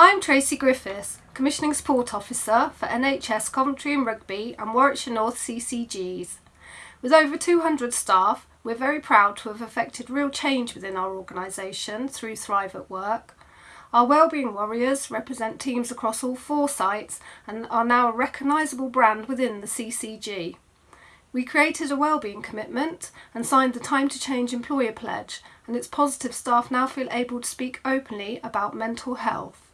I'm Tracy Griffiths, Commissioning Support Officer for NHS Coventry and Rugby and Warwickshire North CCGs. With over 200 staff, we're very proud to have effected real change within our organisation through Thrive at Work. Our Wellbeing Warriors represent teams across all four sites and are now a recognisable brand within the CCG. We created a wellbeing commitment and signed the Time to Change employer pledge and its positive staff now feel able to speak openly about mental health.